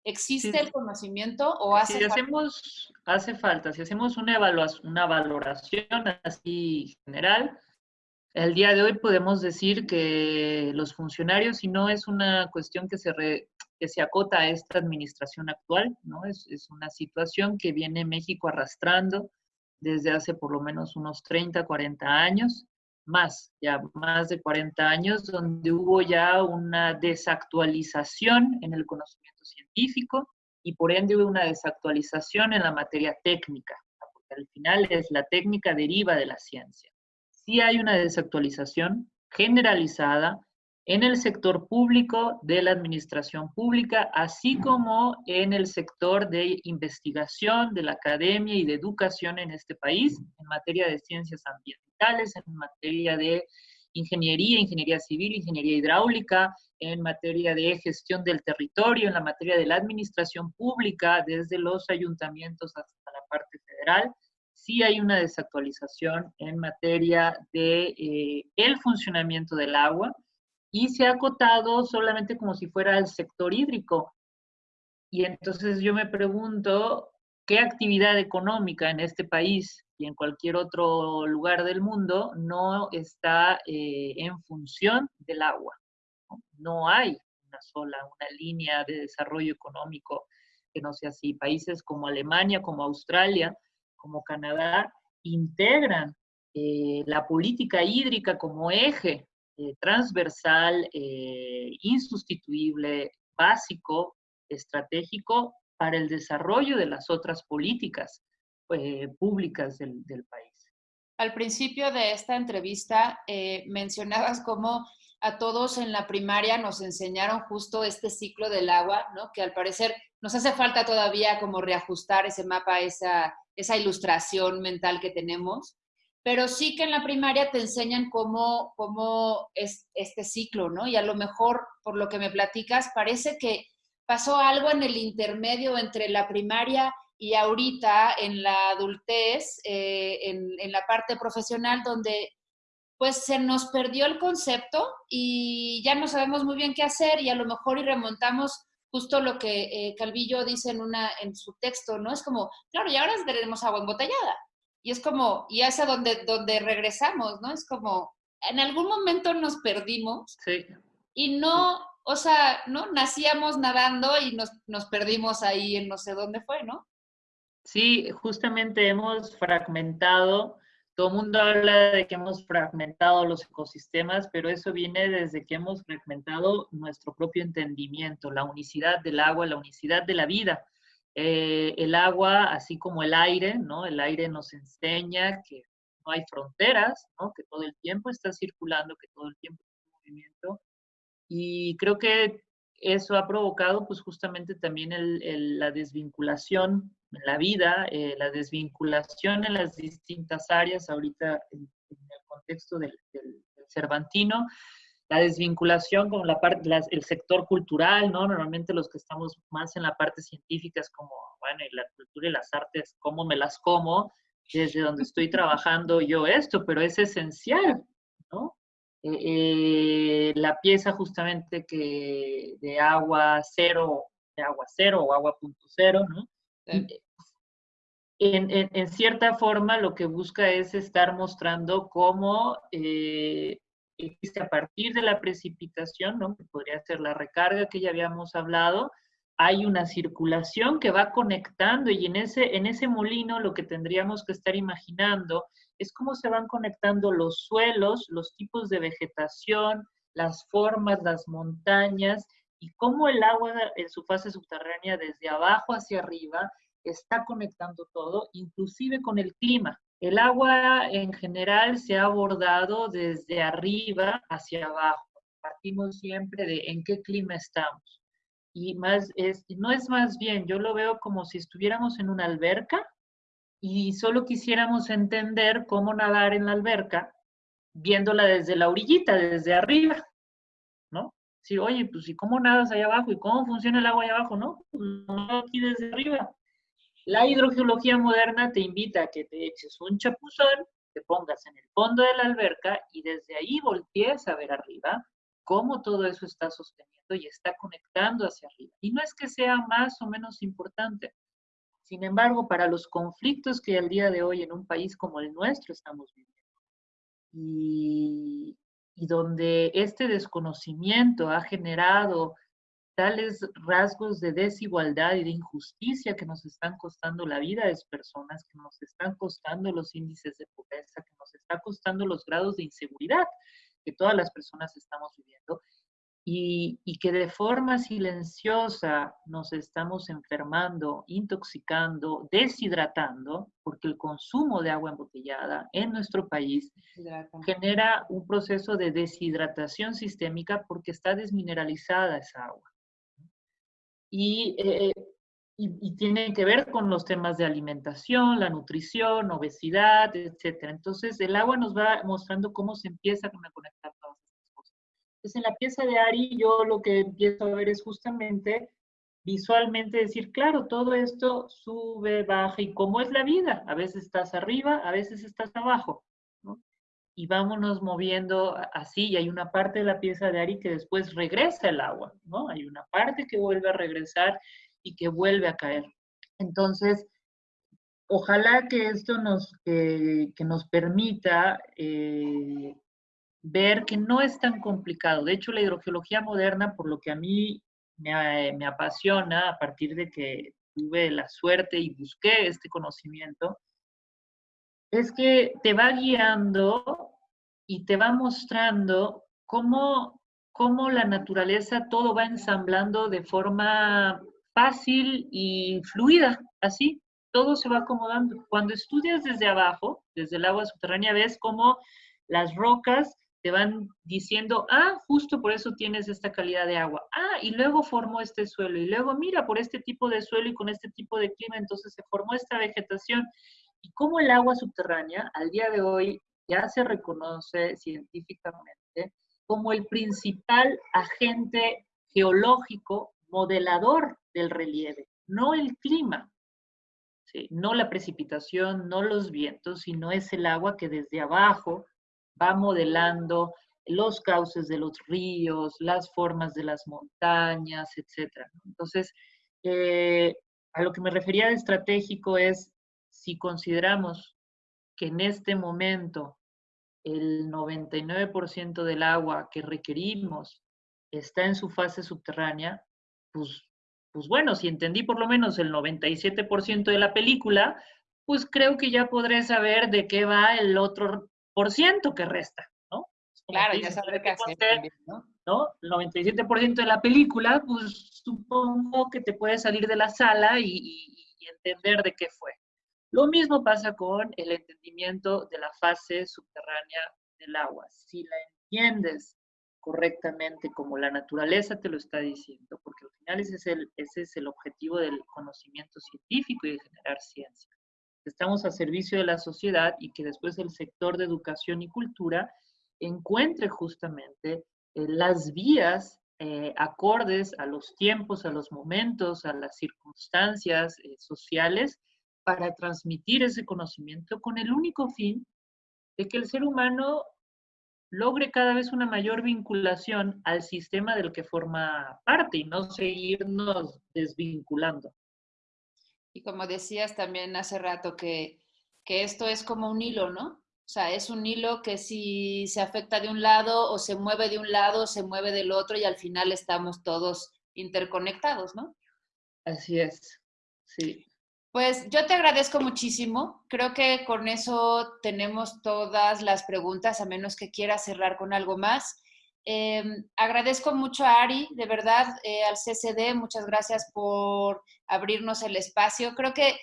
¿Existe el conocimiento o hace si hacemos, hace falta, si hacemos una evaluación, una valoración así general, el día de hoy podemos decir que los funcionarios, y no es una cuestión que se, que se acota a esta administración actual, ¿no? Es, una situación que viene México arrastrando desde hace por lo menos unos 30, 40 años, más, ya más de 40 años, donde hubo ya una desactualización en el conocimiento científico y por ende hubo una desactualización en la materia técnica, porque al final es la técnica deriva de la ciencia. Sí hay una desactualización generalizada en el sector público de la administración pública, así como en el sector de investigación, de la academia y de educación en este país, en materia de ciencias ambientales, en materia de ingeniería, ingeniería civil, ingeniería hidráulica, en materia de gestión del territorio, en la materia de la administración pública, desde los ayuntamientos hasta la parte federal. Sí hay una desactualización en materia de eh, el funcionamiento del agua, y se ha acotado solamente como si fuera el sector hídrico. Y entonces yo me pregunto, ¿qué actividad económica en este país y en cualquier otro lugar del mundo no está eh, en función del agua? ¿no? hay una sola, una línea de desarrollo económico que no sea así. Países como Alemania, como Australia, como Canadá, integran eh, la política hídrica como eje eh, transversal, eh, insustituible, básico, estratégico para el desarrollo de las otras políticas públicas del, país. Al principio de esta entrevista mencionabas cómo a todos en la primaria nos enseñaron justo este ciclo del agua, ¿no? Que al parecer nos hace falta todavía como reajustar ese mapa, esa, esa ilustración mental que tenemos, pero sí que en la primaria te enseñan cómo, cómo es este ciclo, ¿no? Y a lo mejor, por lo que me platicas, parece que pasó algo en el intermedio entre la primaria y ahorita en la adultez, eh, en, la parte profesional, donde pues se nos perdió el concepto y ya no sabemos muy bien qué hacer y a lo mejor y remontamos justo lo que eh, Calvillo dice en, una, en su texto, ¿no? Es como, claro, y ahora tenemos agua embotellada. Y es como, y es a donde, donde regresamos, ¿no? Es como, en algún momento nos perdimos sí. y no, o sea, ¿no? Nacíamos nadando y nos, nos perdimos ahí en no sé dónde fue, ¿no? Sí, justamente hemos fragmentado todo el mundo habla de que hemos fragmentado los ecosistemas, pero eso viene desde que hemos fragmentado nuestro propio entendimiento, la unicidad del agua, la unicidad de la vida. Eh, el agua, así como el aire, ¿no? El aire nos enseña que no hay fronteras, ¿no? Que todo el tiempo está circulando, que todo el tiempo está en movimiento. Y creo que eso ha provocado, pues, justamente también la desvinculación en la vida, eh, la desvinculación en las distintas áreas, ahorita en, el contexto del, Cervantino, la desvinculación con la parte, el sector cultural, ¿no? Normalmente los que estamos más en la parte científica es como, bueno, y la cultura y las artes, ¿cómo me las como? Desde donde estoy <laughs> trabajando yo esto, pero es esencial, ¿no? Eh, eh, la pieza justamente que de agua cero, de agua cero o agua punto cero, ¿no? En, cierta forma lo que busca es estar mostrando cómo eh, a partir de la precipitación, ¿no? que podría ser la recarga que ya habíamos hablado, hay una circulación que va conectando y en ese, en ese molino lo que tendríamos que estar imaginando es cómo se van conectando los suelos, los tipos de vegetación, las formas, las montañas y cómo el agua en su fase subterránea desde abajo hacia arriba está conectando todo, inclusive con el clima. El agua en general se ha abordado desde arriba hacia abajo. Partimos siempre de en qué clima estamos. Y más es, no es más bien, yo lo veo como si estuviéramos en una alberca y solo quisiéramos entender cómo nadar en la alberca viéndola desde la orillita, desde arriba, ¿no? Sí, oye, pues ¿y cómo nadas allá abajo? ¿Y cómo funciona el agua allá abajo? No, pues no aquí desde arriba. La hidrogeología moderna te invita a que te eches un chapuzón, te pongas en el fondo de la alberca y desde ahí voltees a ver arriba cómo todo eso está sosteniendo y está conectando hacia arriba. Y no es que sea más o menos importante. Sin embargo, para los conflictos que al día de hoy en un país como el nuestro estamos viviendo y, y donde este desconocimiento ha generado tales rasgos de desigualdad y de injusticia que nos están costando la vida de las personas, que nos están costando los índices de pobreza, que nos está costando los grados de inseguridad que todas las personas estamos viviendo y, y que de forma silenciosa nos estamos enfermando, intoxicando, deshidratando, porque el consumo de agua embotellada en nuestro país genera un proceso de deshidratación sistémica porque está desmineralizada esa agua. Eh, y, y, tiene que ver con los temas de alimentación, la nutrición, obesidad, etc. Entonces, el agua nos va mostrando cómo se empieza a conectar todas estas cosas. Entonces, en la pieza de Ari, yo lo que empiezo a ver es justamente visualmente decir, claro, todo esto sube, baja, y cómo es la vida. A veces estás arriba, a veces estás abajo y vámonos moviendo así, y hay una parte de la pieza de Ari que después regresa el agua, ¿no? Hay una parte que vuelve a regresar y que vuelve a caer. Entonces, ojalá que esto nos, que nos permita eh, ver que no es tan complicado. De hecho, la hidrogeología moderna, por lo que a mí me, me apasiona a partir de que tuve la suerte y busqué este conocimiento, es que te va guiando y te va mostrando cómo, cómo la naturaleza todo va ensamblando de forma fácil y fluida, así, todo se va acomodando. Cuando estudias desde abajo, desde el agua subterránea, ves cómo las rocas te van diciendo, ah, justo por eso tienes esta calidad de agua. Ah, y luego formó este suelo. Y luego, mira, por este tipo de suelo y con este tipo de clima, entonces se formó esta vegetación. Y cómo el agua subterránea al día de hoy ya se reconoce científicamente como el principal agente geológico modelador del relieve, no el clima, no la precipitación, no los vientos, sino es el agua que desde abajo va modelando los cauces de los ríos, las formas de las montañas, etc. Entonces, eh, a lo que me refería de estratégico es si consideramos que en este momento el 99% del agua que requerimos está en su fase subterránea, pues, pues bueno, si entendí por lo menos el 97% de la película, pues creo que ya podré saber de qué va el otro por ciento que resta, ¿no? Claro, ya sabré qué hacer, ¿no? ¿no? El 97% de la película, pues supongo que te puedes salir de la sala y entender de qué fue. Lo mismo pasa con el entendimiento de la fase subterránea del agua. Si la entiendes correctamente como la naturaleza te lo está diciendo, porque al final ese es el, ese es el objetivo del conocimiento científico y de generar ciencia. Estamos a servicio de la sociedad y que después el sector de educación y cultura encuentre justamente eh, las vías eh, acordes a los tiempos, a los momentos, a las circunstancias eh, sociales para transmitir ese conocimiento con el único fin de que el ser humano logre cada vez una mayor vinculación al sistema del que forma parte y no seguirnos desvinculando. Y como decías también hace rato, que, que esto es como un hilo, ¿no? O sea, es un hilo que si se afecta de un lado o se mueve de un lado, se mueve del otro y al final estamos todos interconectados, ¿no? Así es, sí. Pues yo te agradezco muchísimo. Creo que con eso tenemos todas las preguntas, a menos que quieras cerrar con algo más. Em, agradezco mucho a Ari, de verdad, eh, al CCD, muchas gracias por abrirnos el espacio. Creo que,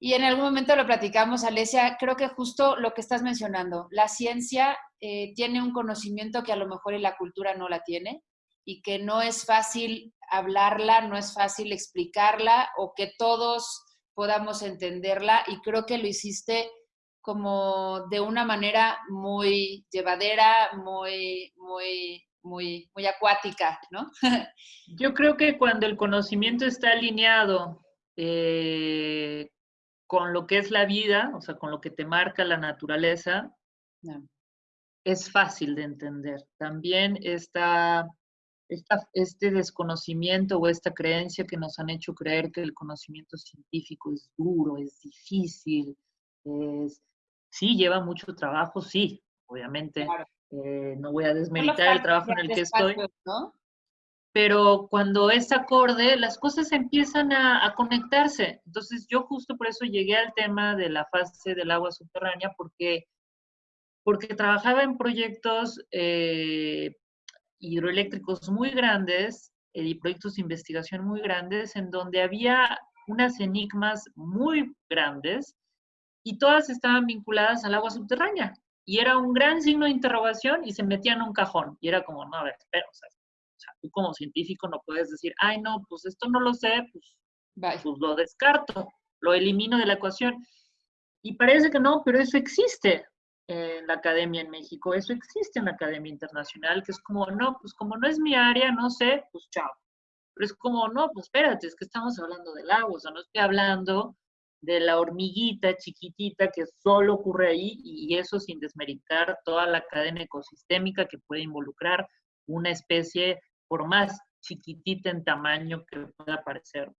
y en algún momento lo platicamos, Alesia, creo que justo lo que estás mencionando, la ciencia eh, tiene un conocimiento que a lo mejor la cultura no la tiene y que no es fácil hablarla, no es fácil explicarla o que todos podamos entenderla y creo que lo hiciste como de una manera muy llevadera, muy, muy, muy, muy acuática, ¿no? <laughs> Yo creo que cuando el conocimiento está alineado eh, con lo que es la vida, o sea, con lo que te marca la naturaleza, es fácil de entender. También está este desconocimiento o esta creencia que nos han hecho creer que el conocimiento científico es duro, es difícil, es, sí, lleva mucho trabajo, sí, obviamente. Eh, no voy a desmeritar el trabajo en el que estoy. Pero cuando es acorde, las cosas empiezan a, conectarse. Entonces, yo justo por eso llegué al tema de la fase del agua subterránea, porque, porque trabajaba en proyectos eh, hidroeléctricos muy grandes eh, y proyectos de investigación muy grandes en donde había unas enigmas muy grandes y todas estaban vinculadas al agua subterránea. Y era un gran signo de interrogación y se metían en un cajón. Y era como, no, a ver, espera, o sea, tú como científico no puedes decir, ay, no, pues esto no lo sé, pues, pues lo descarto, lo elimino de la ecuación. Y parece que no, pero eso existe en la academia en México, eso existe en la academia internacional, que es como, no, pues como no es mi área, no sé, pues chao. Pero es como, no, pues espérate, es que estamos hablando del agua, o sea, no estoy hablando de la hormiguita chiquitita que solo ocurre ahí y eso sin desmeritar toda la cadena ecosistémica que puede involucrar una especie, por más chiquitita en tamaño que pueda parecer.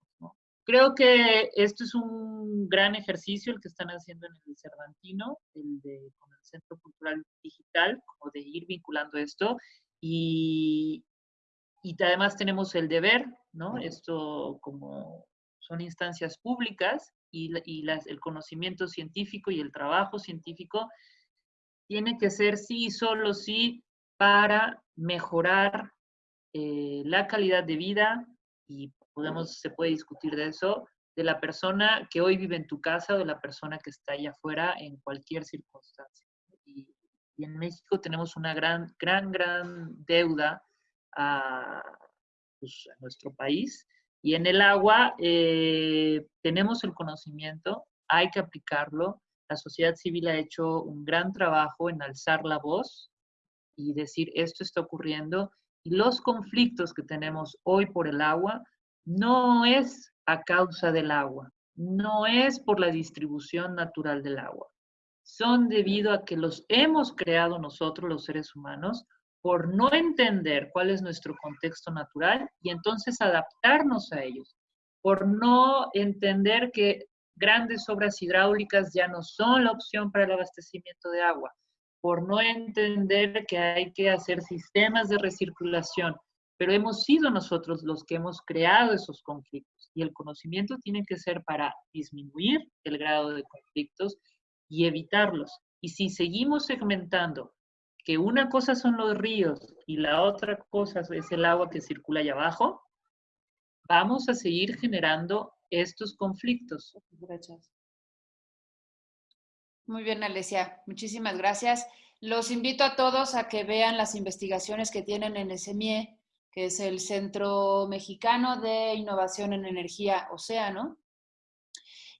Creo que esto es un gran ejercicio el que están haciendo en el Cervantino, el de, Centro Cultural Digital, como de ir vinculando esto. Y, y además tenemos el deber, ¿no? Esto como son instancias públicas y, y las, el conocimiento científico y el trabajo científico tiene que ser sí y solo sí para mejorar eh, la calidad de vida y podemos, se puede discutir de eso, de la persona que hoy vive en tu casa o de la persona que está allá afuera en cualquier circunstancia. Y, en México tenemos una gran, gran, gran deuda a, pues, nuestro país. Y en el agua eh, tenemos el conocimiento, hay que aplicarlo. La sociedad civil ha hecho un gran trabajo en alzar la voz y decir esto está ocurriendo. Y los conflictos que tenemos hoy por el agua no es a causa del agua, no es por la distribución natural del agua, son debido a que los hemos creado nosotros los seres humanos por no entender cuál es nuestro contexto natural y entonces adaptarnos a ellos, por no entender que grandes obras hidráulicas ya no son la opción para el abastecimiento de agua, por no entender que hay que hacer sistemas de recirculación, pero hemos sido nosotros los que hemos creado esos conflictos y el conocimiento tiene que ser para disminuir el grado de conflictos y evitarlos. Y si seguimos segmentando que una cosa son los ríos y la otra cosa es el agua que circula allá abajo, vamos a seguir generando estos conflictos. Gracias. Muy bien, Alesia. Muchísimas gracias. Los invito a todos a que vean las investigaciones que tienen en SMIE que es el Centro Mexicano de Innovación en Energía Océano.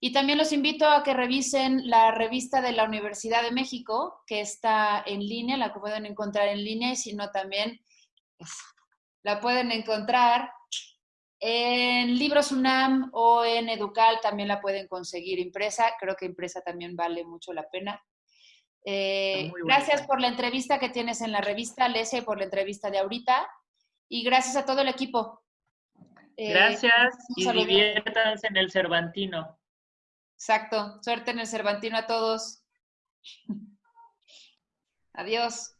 Y también los invito a que revisen la revista de la Universidad de México, que está en línea, la pueden encontrar en línea, y si no también pues, la pueden encontrar en Libros UNAM o en Educal, también la pueden conseguir impresa. Creo que impresa también vale mucho la pena. Eh, gracias por la entrevista que tienes en la revista, Lesia, y por la entrevista de ahorita y gracias a todo el equipo. Eh, gracias y diviértanse en el Cervantino. Exacto, suerte en el Cervantino a todos. <laughs> Adiós.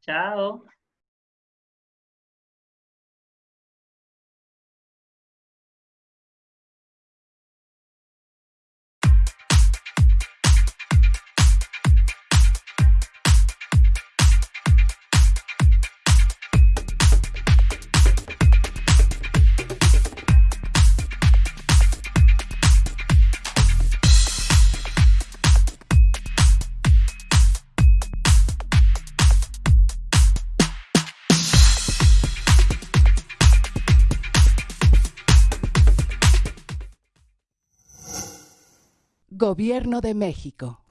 Chao. Gobierno de México.